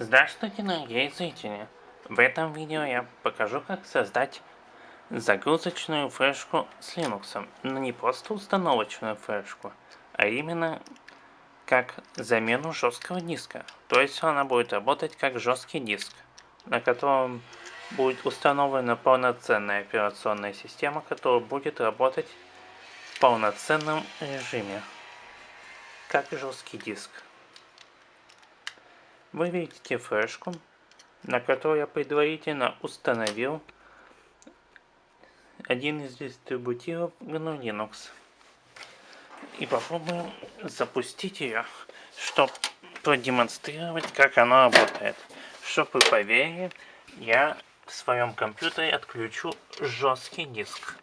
Здравствуйте, дорогие зрители! В этом видео я покажу, как создать загрузочную флешку с Linux. Но не просто установочную флешку, а именно как замену жесткого диска. То есть она будет работать как жесткий диск, на котором будет установлена полноценная операционная система, которая будет работать в полноценном режиме, как жесткий диск. Вы видите флешку, на которой я предварительно установил один из дистрибутивов GNU Linux. И попробуем запустить ее, чтобы продемонстрировать, как она работает. Чтобы вы поверили, я в своем компьютере отключу жесткий диск.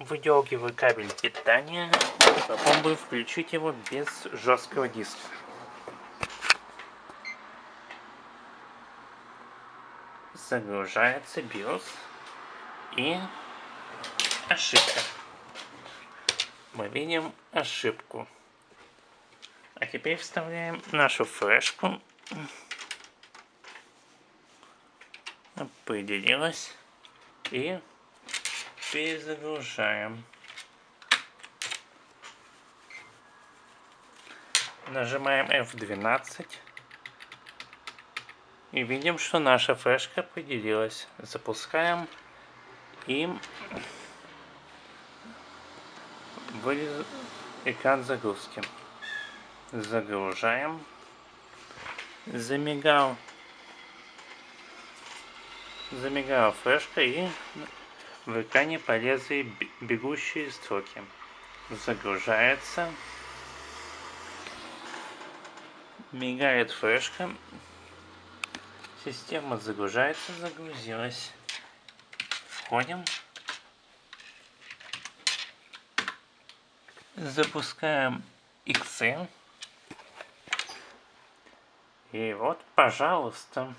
Выдергиваю кабель питания и попробую включить его без жесткого диска. Загружается BIOS и ошибка. Мы видим ошибку. А теперь вставляем нашу флешку. Определилась. И перезагружаем. Нажимаем F12. И видим, что наша флешка поделилась. Запускаем и вылез экран загрузки. Загружаем. Замигал. Замигала флешка и в экране полезли бегущие строки. Загружается. Мигает флешка. Система загружается, загрузилась. Входим. Запускаем Excel. И вот, пожалуйста,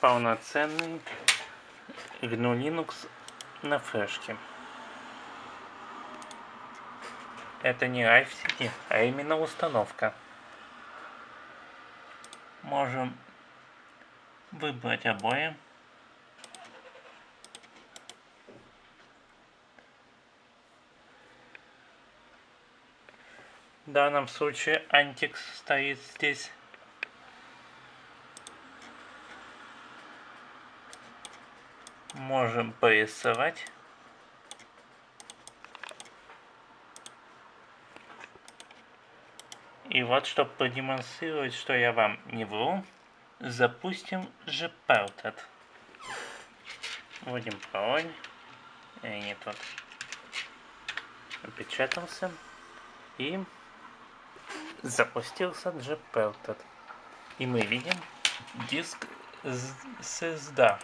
полноценный GNU Linux на флешке. Это не Live CD, а именно установка. Можем выбрать обои. В данном случае антикс стоит здесь. Можем порисовать. И вот, чтобы продемонстрировать, что я вам не вру, Запустим же Pelted. Вводим пароль. И не тот. Опечатался. И запустился Gpelted. И мы видим диск SSD.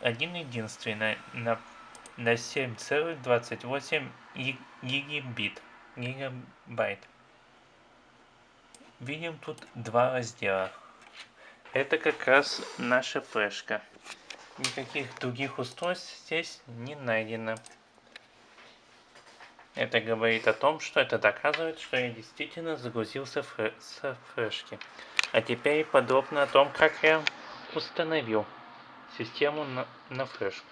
Один единственный на, на 7,28 гигабит. Гигабайт. Видим тут два раздела. Это как раз наша флешка. Никаких других устройств здесь не найдено. Это говорит о том, что это доказывает, что я действительно загрузился с флешки. А теперь подробно о том, как я установил систему на, на флешку.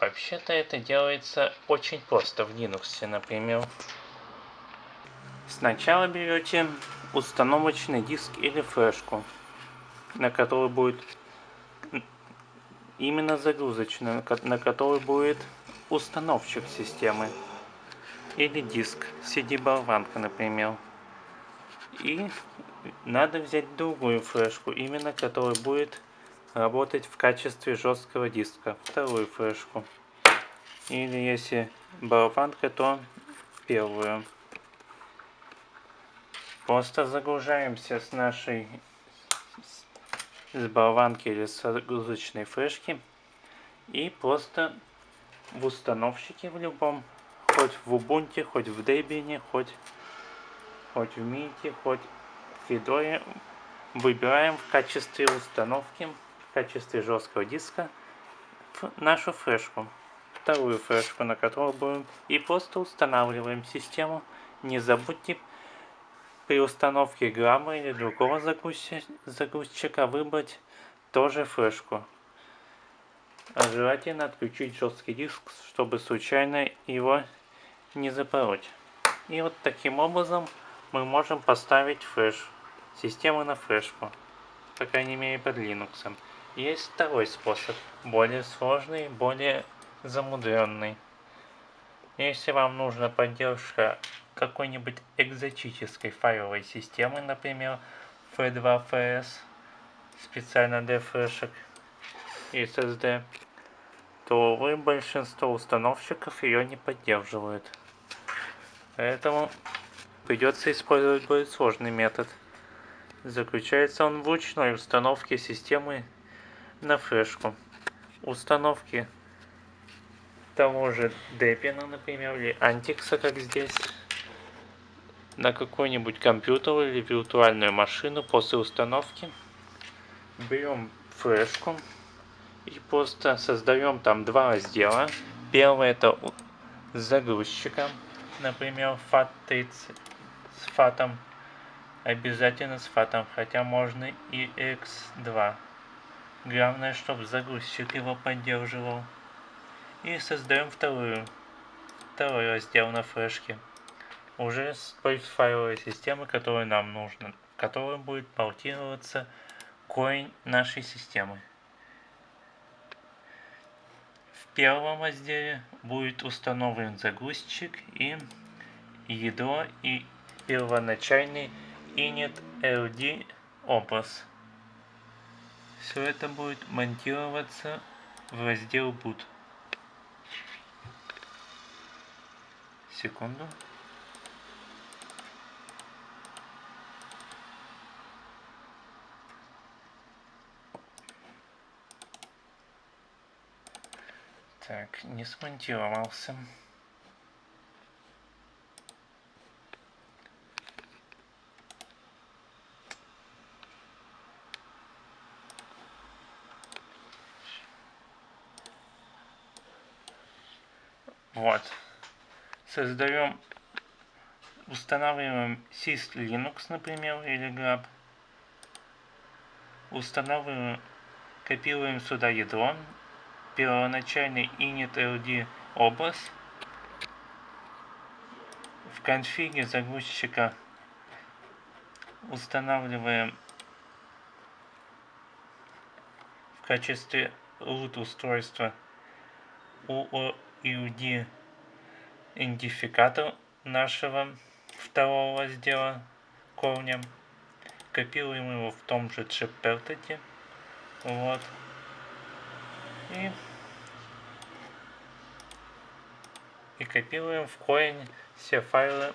Вообще-то это делается очень просто в Linux, например. Сначала берете установочный диск или флешку, на которой будет именно загрузочная, на которой будет установщик системы. Или диск, CD-болванка, например. И надо взять другую флешку, именно которая будет работать в качестве жесткого диска. Вторую флешку. Или если болванка, то первую. Просто загружаемся с нашей с болванки или с загрузочной флешки и просто в установщике в любом, хоть в Ubuntu, хоть в Debian, хоть, хоть в Mint, хоть в Fedora, выбираем в качестве установки, в качестве жесткого диска нашу флешку, вторую флешку, на которую будем, и просто устанавливаем систему. Не забудьте при установке грамма или другого загрузчика выбрать тоже флешку. А желательно отключить жесткий диск, чтобы случайно его не запороть. И вот таким образом мы можем поставить флеш, систему на флешку, по крайней мере под Linux. Есть второй способ, более сложный, более замудренный. Если вам нужна поддержка какой-нибудь экзотической файловой системы, например, F2FS, специально для флешек SSD, то увы, большинство установщиков ее не поддерживают. Поэтому придется использовать более сложный метод. Заключается он в ручной установке системы на флешку. Установки того же Debian, например, или Antix, как здесь, на какой-нибудь компьютер или виртуальную машину после установки. Берем флешку и просто создаем там два раздела. Первый это с загрузчиком, например, FAT30 с фатом. Обязательно с фатом, хотя можно и X2. Главное, чтобы загрузчик его поддерживал. И создаем вторую, второй раздел на флешке. Уже с той файловой системы, которая нам нужна, которая будет портироваться корень нашей системы. В первом разделе будет установлен загрузчик и ядро и первоначальный init LD образ. Все это будет монтироваться в раздел boot. Секунду. Так, не смонтировался. Вот. Создаем, устанавливаем sys Linux, например, или grab. Устанавливаем, копируем сюда ядро, первоначальный init.ld образ. В конфиге загрузчика устанавливаем в качестве root устройства UID идентификатор нашего второго раздела корня. Копируем его в том же chaptertet. Вот. И, и копируем в корень все файлы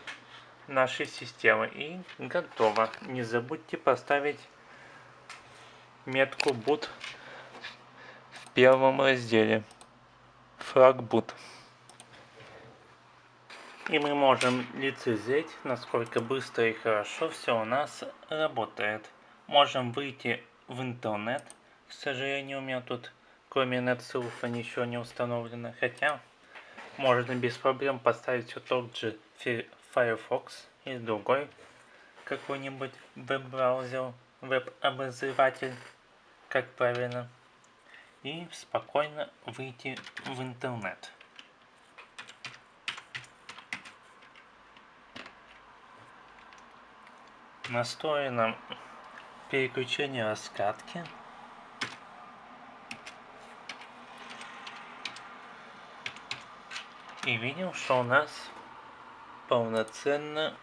нашей системы. И готово. Не забудьте поставить метку boot в первом разделе. Флаг boot. И мы можем лицезреть, насколько быстро и хорошо все у нас работает. Можем выйти в интернет. К сожалению, у меня тут кроме NetSurf ничего не установлено. Хотя можно без проблем поставить все тот же Firefox или другой какой-нибудь веб-браузер, веб-обозреватель, как правильно. И спокойно выйти в интернет. настроено переключение раскатки. И видим, что у нас полноценно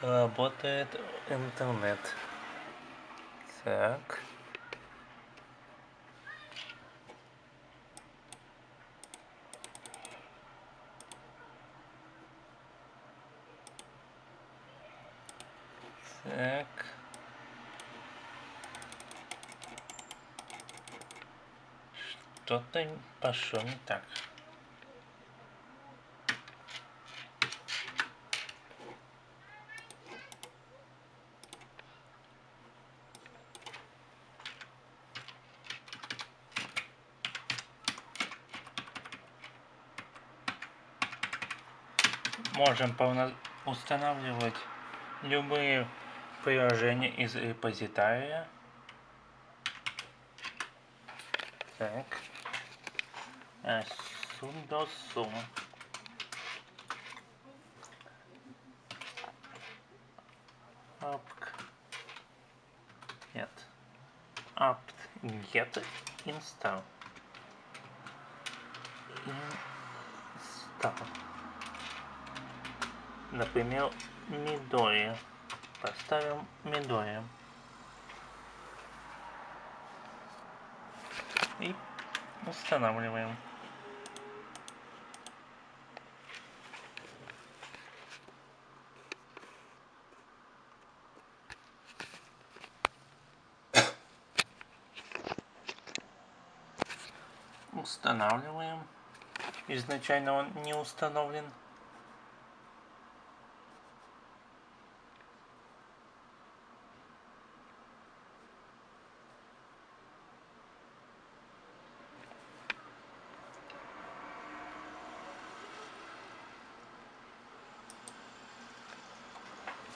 работает интернет. Так. Так. Что-то пошло не так. можем полно устанавливать любые приложения из репозитария. Так. А, sum. apt нет apt get install install например Midori поставим Midori и устанавливаем устанавливаем. Изначально он не установлен.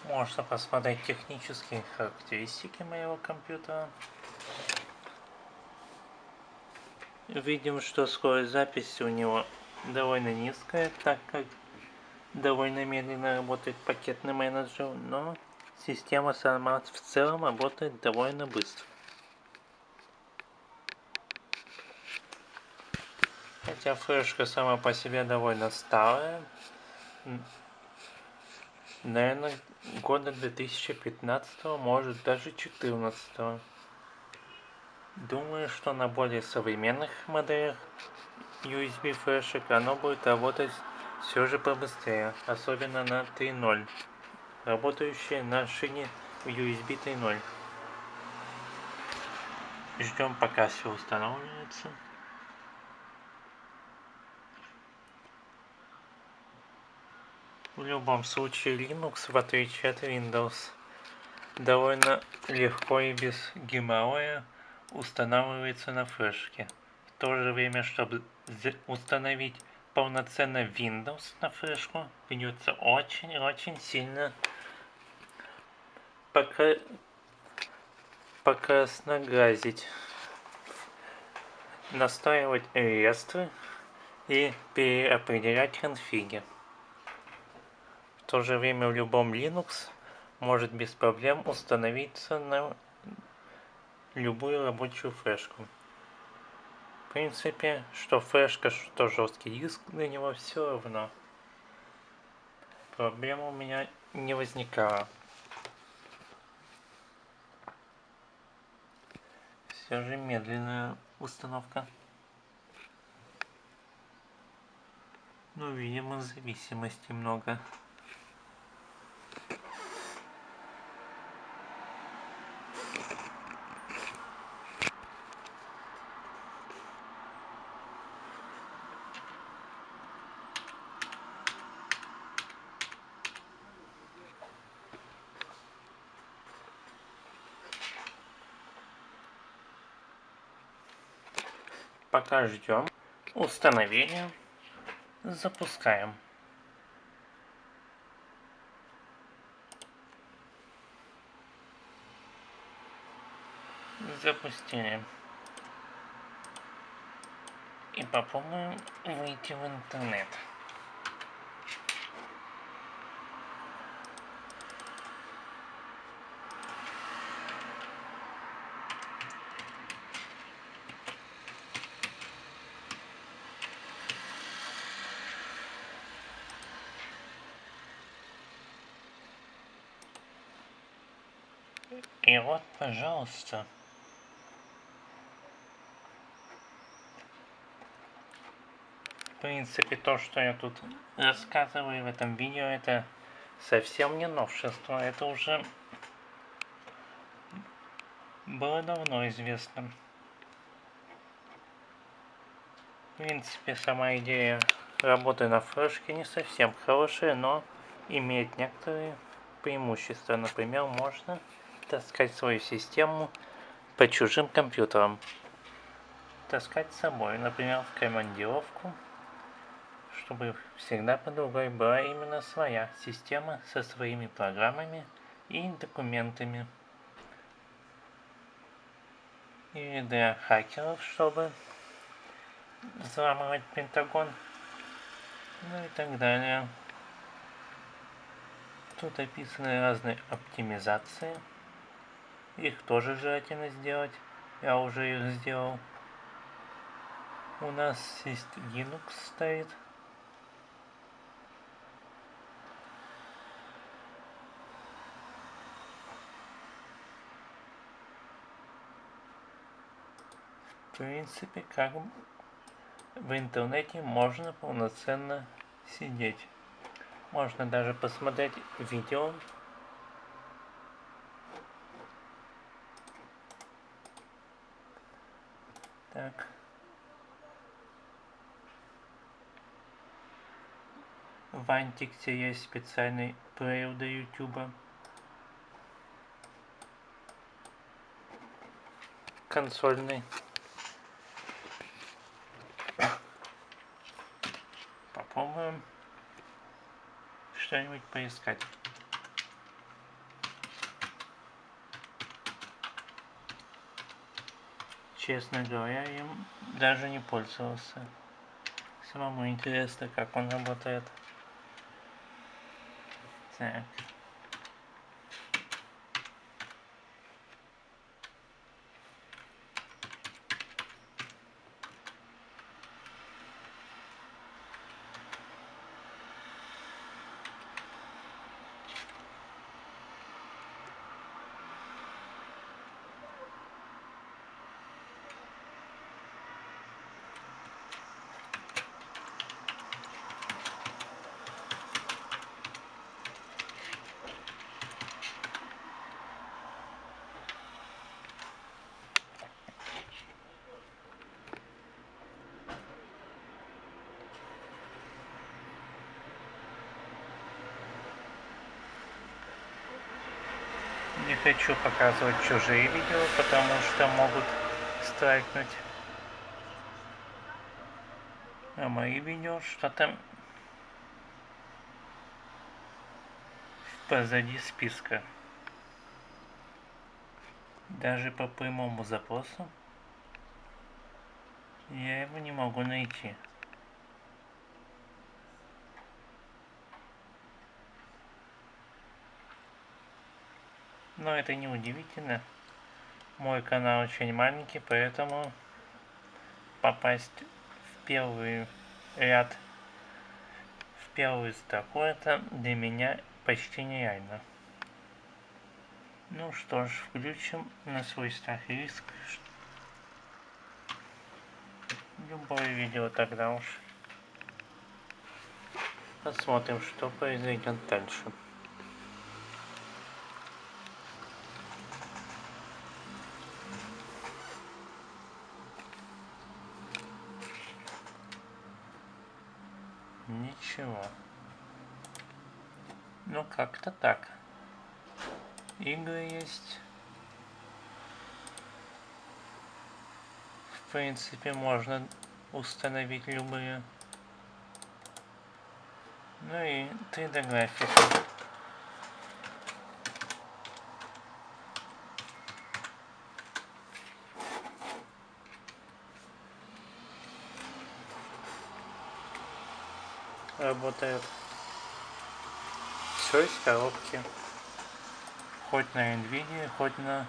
Можно посмотреть технические характеристики моего компьютера. Видим, что скорость записи у него довольно низкая, так как довольно медленно работает пакетный менеджер, но система сама в целом работает довольно быстро. Хотя флешка сама по себе довольно старая, наверное, года 2015, может даже 2014. Думаю, что на более современных моделях USB флешек оно будет работать все же побыстрее, особенно на 3.0, работающие на шине USB 3.0. Ждем пока все устанавливается. В любом случае Linux, в отличие от Windows, довольно легко и без геморроя устанавливается на флешке. В то же время, чтобы установить полноценно Windows на флешку, придется очень-очень сильно пока покрасногазить, настраивать реестры и переопределять конфиги. В то же время в любом Linux может без проблем установиться на любую рабочую флешку. В принципе, что флешка, что жесткий диск, для него все равно. Проблема у меня не возникала. Все же медленная установка. Ну, видимо, зависимости много. Пока ждем установления, запускаем. Запустили. И попробуем выйти в интернет. И вот, пожалуйста. В принципе, то, что я тут рассказываю в этом видео, это совсем не новшество. Это уже было давно известно. В принципе, сама идея работы на флешке не совсем хорошая, но имеет некоторые преимущества. Например, можно таскать свою систему по чужим компьютерам. Таскать с собой, например, в командировку, чтобы всегда под рукой была именно своя система со своими программами и документами. И для хакеров, чтобы взламывать Пентагон, ну и так далее. Тут описаны разные оптимизации. Их тоже желательно сделать. Я уже их сделал. У нас есть Linux стоит. В принципе, как в интернете можно полноценно сидеть. Можно даже посмотреть видео. Так. В Антиксе есть специальный плеер для YouTube. Консольный. Попробуем что-нибудь поискать. Честно говоря, им даже не пользовался. Самому интересно, как он работает. Так. Не хочу показывать чужие видео, потому что могут страйкнуть. А мои видео что-то позади списка. Даже по прямому запросу я его не могу найти. Но это не удивительно. Мой канал очень маленький, поэтому попасть в первый ряд, в первую строку, это для меня почти нереально. Ну что ж, включим на свой страх и риск любое видео тогда уж. Посмотрим, что произойдет дальше. Ничего. Ну, как-то так. Игры есть. В принципе, можно установить любые. Ну и 3D графику. Работает. Все из коробки. Хоть на NVIDIA, хоть на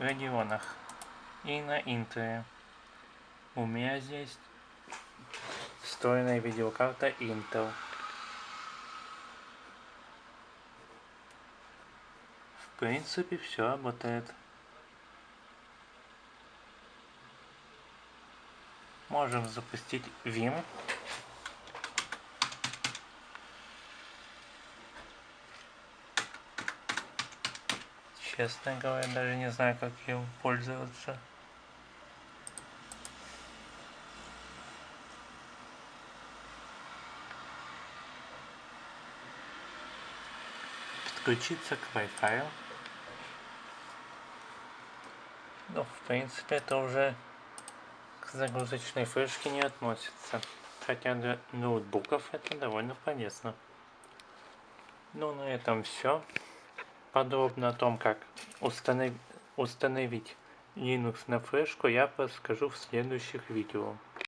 Radeonах. И на Intel. У меня здесь встроенная видеокарта Intel. В принципе, все работает. Можем запустить Vim. Честно говоря, даже не знаю, как им пользоваться. Подключиться к Wi-Fi. Ну, в принципе, это уже к загрузочной флешке не относится. Хотя для ноутбуков это довольно полезно. Ну, на этом все. Подробно о том, как установ... установить Linux на флешку, я расскажу в следующих видео.